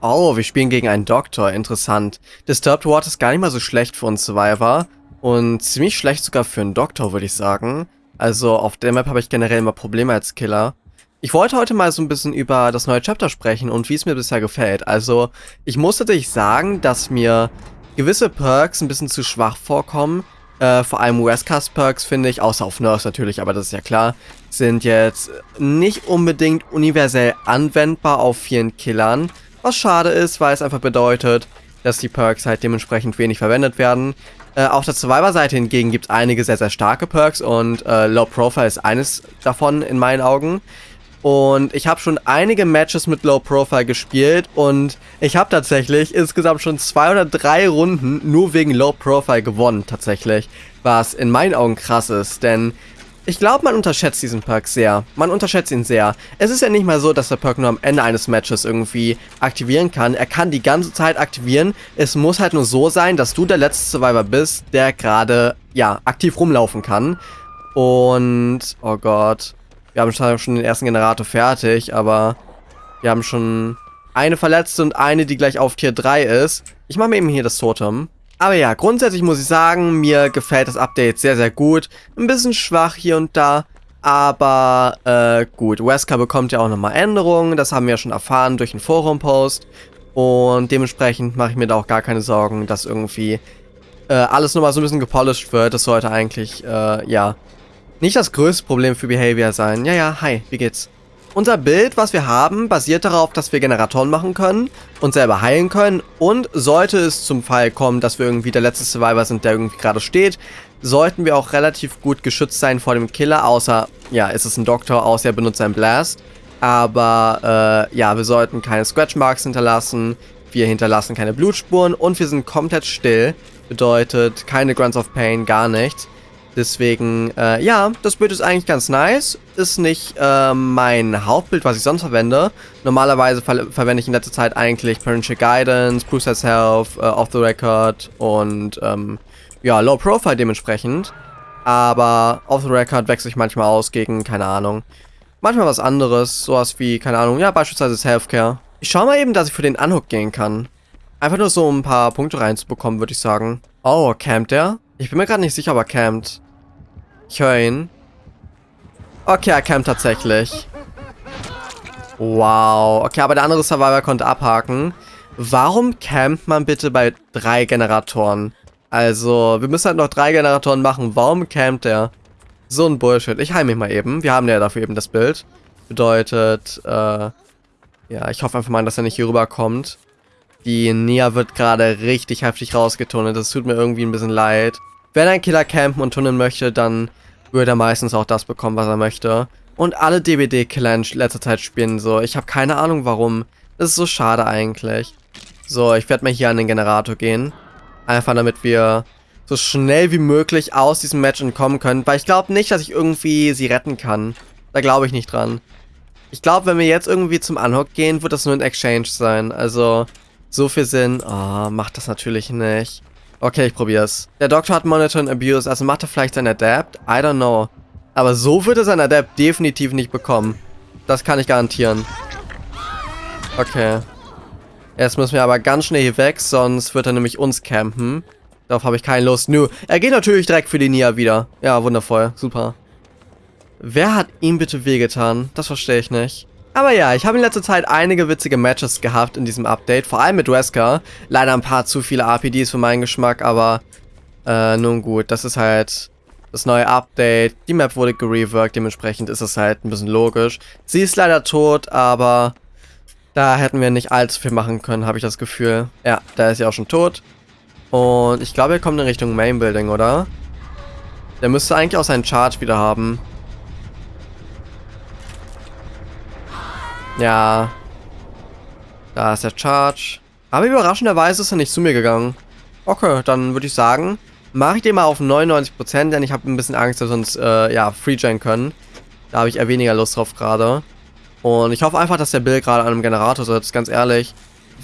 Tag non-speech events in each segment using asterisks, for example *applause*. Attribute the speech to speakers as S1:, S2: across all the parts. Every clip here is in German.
S1: Oh, wir spielen gegen einen Doktor. Interessant. Disturbed Water ist gar nicht mal so schlecht für uns Survivor. Und ziemlich schlecht sogar für einen Doktor, würde ich sagen. Also auf der Map habe ich generell immer Probleme als Killer. Ich wollte heute mal so ein bisschen über das neue Chapter sprechen und wie es mir bisher gefällt. Also, ich muss natürlich sagen, dass mir gewisse Perks ein bisschen zu schwach vorkommen. Äh, vor allem Westcast Perks finde ich, außer auf Nurse natürlich, aber das ist ja klar, sind jetzt nicht unbedingt universell anwendbar auf vielen Killern. Was schade ist, weil es einfach bedeutet, dass die Perks halt dementsprechend wenig verwendet werden. Äh, auf der Survivor-Seite hingegen gibt es einige sehr, sehr starke Perks und äh, Low Profile ist eines davon in meinen Augen. Und ich habe schon einige Matches mit Low Profile gespielt und ich habe tatsächlich insgesamt schon zwei oder drei Runden nur wegen Low Profile gewonnen, tatsächlich. Was in meinen Augen krass ist, denn ich glaube, man unterschätzt diesen Perk sehr. Man unterschätzt ihn sehr. Es ist ja nicht mal so, dass der Perk nur am Ende eines Matches irgendwie aktivieren kann. Er kann die ganze Zeit aktivieren. Es muss halt nur so sein, dass du der letzte Survivor bist, der gerade, ja, aktiv rumlaufen kann. Und, oh Gott, wir haben schon den ersten Generator fertig, aber wir haben schon eine verletzte und eine, die gleich auf Tier 3 ist. Ich mache mir eben hier das Totem. Aber ja, grundsätzlich muss ich sagen, mir gefällt das Update sehr, sehr gut. Ein bisschen schwach hier und da, aber äh, gut. Wesker bekommt ja auch nochmal Änderungen, das haben wir ja schon erfahren durch einen Forum-Post. Und dementsprechend mache ich mir da auch gar keine Sorgen, dass irgendwie äh, alles nochmal so ein bisschen gepolished wird. Das sollte eigentlich, äh, ja, nicht das größte Problem für Behavior sein. Ja, ja, hi, wie geht's? Unser Bild, was wir haben, basiert darauf, dass wir Generatoren machen können und selber heilen können. Und sollte es zum Fall kommen, dass wir irgendwie der letzte Survivor sind, der irgendwie gerade steht, sollten wir auch relativ gut geschützt sein vor dem Killer, außer, ja, ist es ein Doktor, außer er benutzt einen Blast. Aber, äh, ja, wir sollten keine Scratch Marks hinterlassen, wir hinterlassen keine Blutspuren und wir sind komplett still. Bedeutet, keine Grunts of Pain, gar nichts. Deswegen, äh, ja, das Bild ist eigentlich ganz nice. Ist nicht äh, mein Hauptbild, was ich sonst verwende. Normalerweise ver verwende ich in letzter Zeit eigentlich Parental Guidance, Process Health, äh, Off the Record und ähm, ja, Low Profile dementsprechend. Aber Off the Record wechsle ich manchmal aus gegen, keine Ahnung, manchmal was anderes. Sowas wie, keine Ahnung, ja, beispielsweise Healthcare. Ich schaue mal eben, dass ich für den Unhook gehen kann. Einfach nur so um ein paar Punkte reinzubekommen, würde ich sagen. Oh, campt der? Ich bin mir gerade nicht sicher, ob er campt. Ich höre ihn. Okay, er campt tatsächlich. Wow. Okay, aber der andere Survivor konnte abhaken. Warum campt man bitte bei drei Generatoren? Also, wir müssen halt noch drei Generatoren machen. Warum campt er? So ein Bullshit. Ich heile mich mal eben. Wir haben ja dafür eben das Bild. Bedeutet, äh, ja, ich hoffe einfach mal, dass er nicht hier rüberkommt. Die Nia wird gerade richtig heftig rausgetunnelt. Das tut mir irgendwie ein bisschen leid. Wenn ein Killer campen und tunneln möchte, dann würde er meistens auch das bekommen, was er möchte. Und alle DBD-Killer in letzter Zeit spielen so. Ich habe keine Ahnung warum. Das ist so schade eigentlich. So, ich werde mal hier an den Generator gehen. Einfach damit wir so schnell wie möglich aus diesem Match entkommen können. Weil ich glaube nicht, dass ich irgendwie sie retten kann. Da glaube ich nicht dran. Ich glaube, wenn wir jetzt irgendwie zum Unhook gehen, wird das nur ein Exchange sein. Also, so viel Sinn. Oh, macht das natürlich nicht. Okay, ich probier's. Der Doktor hat Monitor and Abuse, also macht er vielleicht sein Adapt? I don't know. Aber so wird er sein Adapt definitiv nicht bekommen. Das kann ich garantieren. Okay. Jetzt müssen wir aber ganz schnell hier weg, sonst wird er nämlich uns campen. Darauf habe ich keine Lust. Nö, er geht natürlich direkt für die Nia wieder. Ja, wundervoll. Super. Wer hat ihm bitte wehgetan? Das verstehe ich nicht. Aber ja, ich habe in letzter Zeit einige witzige Matches gehabt in diesem Update, vor allem mit Wesker. Leider ein paar zu viele RPDs für meinen Geschmack, aber äh, nun gut, das ist halt das neue Update. Die Map wurde gereworked, dementsprechend ist es halt ein bisschen logisch. Sie ist leider tot, aber da hätten wir nicht allzu viel machen können, habe ich das Gefühl. Ja, da ist sie auch schon tot. Und ich glaube, er kommt in Richtung Main Building, oder? Der müsste eigentlich auch seinen Charge wieder haben. Ja. Da ist der Charge. Aber überraschenderweise ist er nicht zu mir gegangen. Okay, dann würde ich sagen, mache ich den mal auf 99%, denn ich habe ein bisschen Angst, dass wir uns, äh, ja, freegen können. Da habe ich eher weniger Lust drauf gerade. Und ich hoffe einfach, dass der Bill gerade an einem Generator sitzt, ganz ehrlich.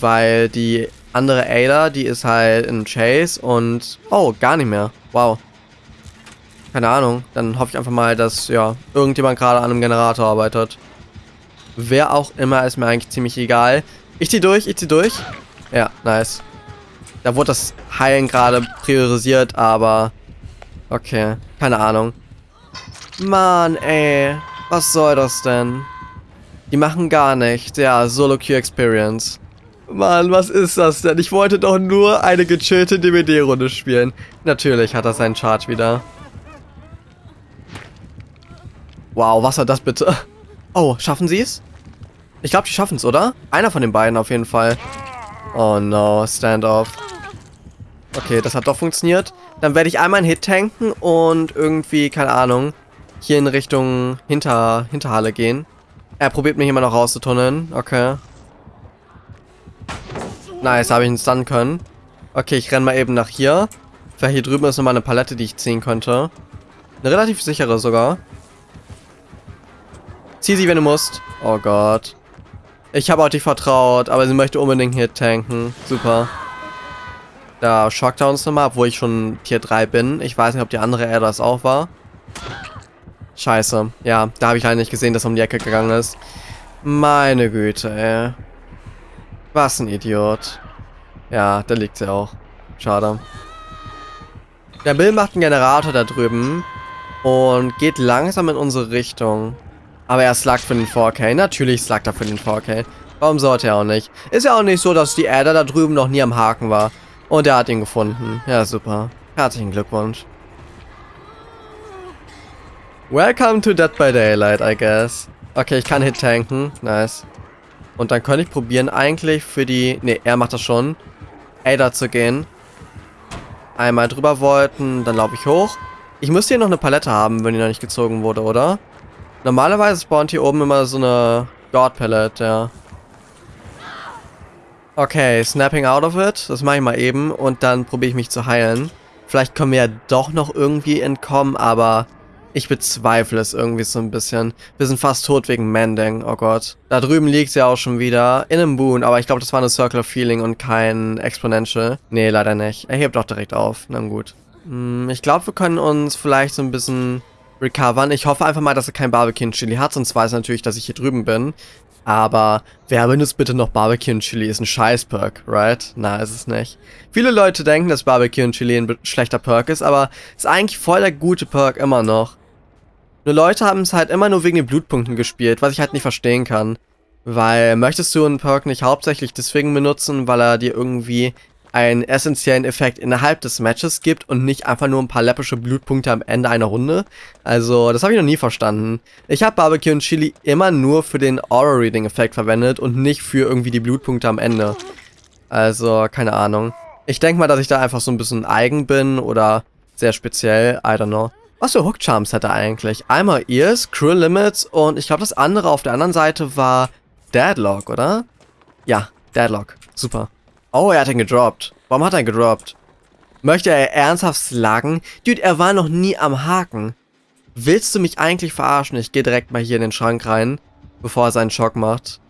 S1: Weil die andere Ada, die ist halt in Chase und... Oh, gar nicht mehr. Wow. Keine Ahnung. Dann hoffe ich einfach mal, dass, ja, irgendjemand gerade an einem Generator arbeitet. Wer auch immer, ist mir eigentlich ziemlich egal. Ich zieh durch, ich zieh durch. Ja, nice. Da wurde das Heilen gerade priorisiert, aber... Okay, keine Ahnung. Mann, ey. Was soll das denn? Die machen gar nichts. Ja, Solo-Q-Experience. Mann, was ist das denn? Ich wollte doch nur eine gechillte DBD-Runde spielen. Natürlich hat er seinen Charge wieder. Wow, was war das bitte? Oh, schaffen sie es? Ich glaube, die schaffen es, oder? Einer von den beiden auf jeden Fall. Oh no, Standoff. Okay, das hat doch funktioniert. Dann werde ich einmal einen Hit tanken und irgendwie, keine Ahnung, hier in Richtung Hinter Hinterhalle gehen. Er probiert mich immer noch rauszutunneln. Okay. Nice, habe ich ihn stunnen können. Okay, ich renne mal eben nach hier. Vielleicht hier drüben ist nochmal eine Palette, die ich ziehen könnte. Eine relativ sichere sogar. Zieh sie, wenn du musst. Oh Gott. Ich habe auch dich vertraut, aber sie möchte unbedingt hier tanken. Super. Da schockt er uns nochmal, obwohl ich schon Tier 3 bin. Ich weiß nicht, ob die andere Air das auch war. Scheiße. Ja, da habe ich leider nicht gesehen, dass er um die Ecke gegangen ist. Meine Güte, ey. Was ein Idiot. Ja, da liegt sie auch. Schade. Der Bill macht einen Generator da drüben und geht langsam in unsere Richtung. Aber er slagt für den 4K. Natürlich slagt er für den 4K. Warum sollte er auch nicht? Ist ja auch nicht so, dass die Adder da drüben noch nie am Haken war. Und er hat ihn gefunden. Ja, super. Herzlichen Glückwunsch. Welcome to Dead by Daylight, I guess. Okay, ich kann Hit tanken. Nice. Und dann könnte ich probieren, eigentlich für die... Ne, er macht das schon. Ada zu gehen. Einmal drüber wollten, dann laufe ich hoch. Ich müsste hier noch eine Palette haben, wenn die noch nicht gezogen wurde, oder? Normalerweise spawnt hier oben immer so eine God Palette, ja. Okay, snapping out of it. Das mache ich mal eben und dann probiere ich mich zu heilen. Vielleicht können wir ja doch noch irgendwie entkommen, aber ich bezweifle es irgendwie so ein bisschen. Wir sind fast tot wegen Mending, oh Gott. Da drüben liegt sie auch schon wieder. In einem Boon, aber ich glaube, das war eine Circular Feeling und kein Exponential. Nee, leider nicht. Er hebt doch direkt auf. Na gut. Hm, ich glaube, wir können uns vielleicht so ein bisschen recovern. Ich hoffe einfach mal, dass er kein Barbecue-Chili hat, sonst weiß er natürlich, dass ich hier drüben bin. Aber wer benutzt bitte noch Barbecue und Chili? Ist ein Scheiß-Perk, right? Na, ist es nicht. Viele Leute denken, dass Barbecue und Chili ein schlechter Perk ist, aber ist eigentlich voll der gute Perk immer noch. Nur Leute haben es halt immer nur wegen den Blutpunkten gespielt, was ich halt nicht verstehen kann. Weil möchtest du einen Perk nicht hauptsächlich deswegen benutzen, weil er dir irgendwie einen essentiellen Effekt innerhalb des Matches gibt und nicht einfach nur ein paar läppische Blutpunkte am Ende einer Runde. Also, das habe ich noch nie verstanden. Ich habe Barbecue und Chili immer nur für den Aura-Reading-Effekt verwendet und nicht für irgendwie die Blutpunkte am Ende. Also, keine Ahnung. Ich denke mal, dass ich da einfach so ein bisschen eigen bin oder sehr speziell, I don't know. Was für Hook Charms hat er eigentlich? Einmal Ears, Cruel Limits und ich glaube das andere auf der anderen Seite war Deadlock, oder? Ja, Deadlock. Super. Oh, er hat ihn gedroppt. Warum hat er ihn gedroppt? Möchte er ernsthaft slagen? Dude, er war noch nie am Haken. Willst du mich eigentlich verarschen? Ich gehe direkt mal hier in den Schrank rein, bevor er seinen Schock macht.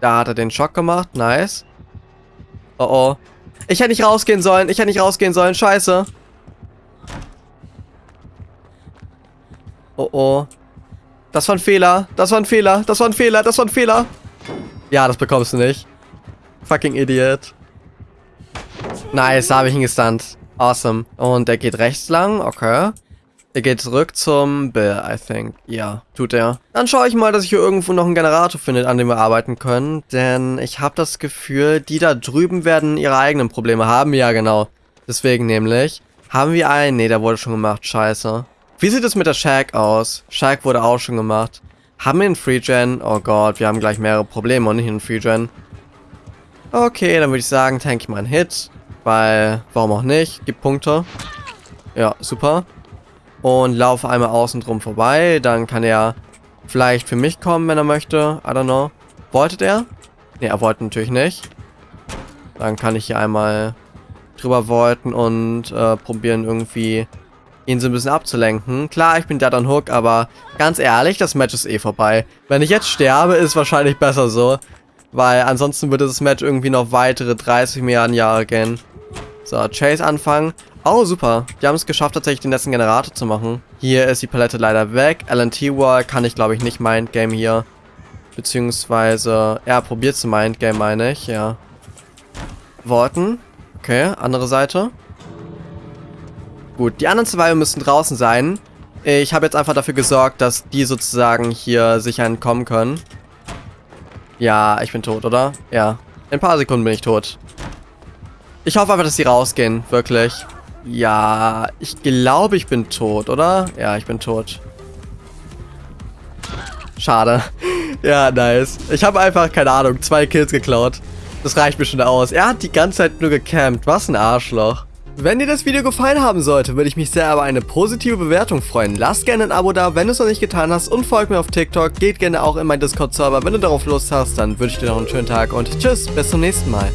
S1: Da hat er den Schock gemacht. Nice. Oh oh. Ich hätte nicht rausgehen sollen. Ich hätte nicht rausgehen sollen. Scheiße. Oh oh. Das war ein Fehler. Das war ein Fehler. Das war ein Fehler. Das war ein Fehler. Ja, das bekommst du nicht. Fucking Idiot. Nice, da habe ich ihn gestunt. Awesome. Und er geht rechts lang. Okay. Er geht zurück zum Bill, I think. Ja, tut er. Dann schaue ich mal, dass ich hier irgendwo noch einen Generator finde, an dem wir arbeiten können. Denn ich habe das Gefühl, die da drüben werden ihre eigenen Probleme haben. Ja, genau. Deswegen nämlich. Haben wir einen? Ne, der wurde schon gemacht. Scheiße. Wie sieht es mit der Shack aus? Shack wurde auch schon gemacht. Haben wir einen Free-Gen? Oh Gott, wir haben gleich mehrere Probleme und nicht einen Free-Gen. Okay, dann würde ich sagen, tank ich mal einen Hit. Weil, warum auch nicht? Gibt Punkte. Ja, super. Und laufe einmal außen drum vorbei. Dann kann er vielleicht für mich kommen, wenn er möchte. I don't know. Wollte er? Ne, er wollte natürlich nicht. Dann kann ich hier einmal drüber wollten und äh, probieren irgendwie ihn so ein bisschen abzulenken. Klar, ich bin Dead on Hook, aber ganz ehrlich, das Match ist eh vorbei. Wenn ich jetzt sterbe, ist wahrscheinlich besser so. Weil ansonsten würde das Match irgendwie noch weitere 30 Milliarden Jahre gehen. So, Chase anfangen. Oh, super. Die haben es geschafft, tatsächlich den letzten Generator zu machen. Hier ist die Palette leider weg. LNT Wall kann ich, glaube ich, nicht Mindgame hier. Beziehungsweise, ja, probiert zu Mindgame, meine ich, ja. Worten. Okay, andere Seite. Gut, die anderen zwei müssen draußen sein. Ich habe jetzt einfach dafür gesorgt, dass die sozusagen hier sicher entkommen können. Ja, ich bin tot, oder? Ja. In ein paar Sekunden bin ich tot. Ich hoffe einfach, dass sie rausgehen. Wirklich. Ja, ich glaube, ich bin tot, oder? Ja, ich bin tot. Schade. *laughs* Ja, nice. Ich habe einfach, keine Ahnung, zwei Kills geklaut. Das reicht mir schon aus. Er hat die ganze Zeit nur gecampt. Was ein Arschloch. Wenn dir das Video gefallen haben sollte, würde ich mich sehr über eine positive Bewertung freuen. Lass gerne ein Abo da, wenn du es noch nicht getan hast und folg mir auf TikTok. Geht gerne auch in meinen Discord-Server. Wenn du darauf Lust hast, dann wünsche ich dir noch einen schönen Tag und tschüss, bis zum nächsten Mal.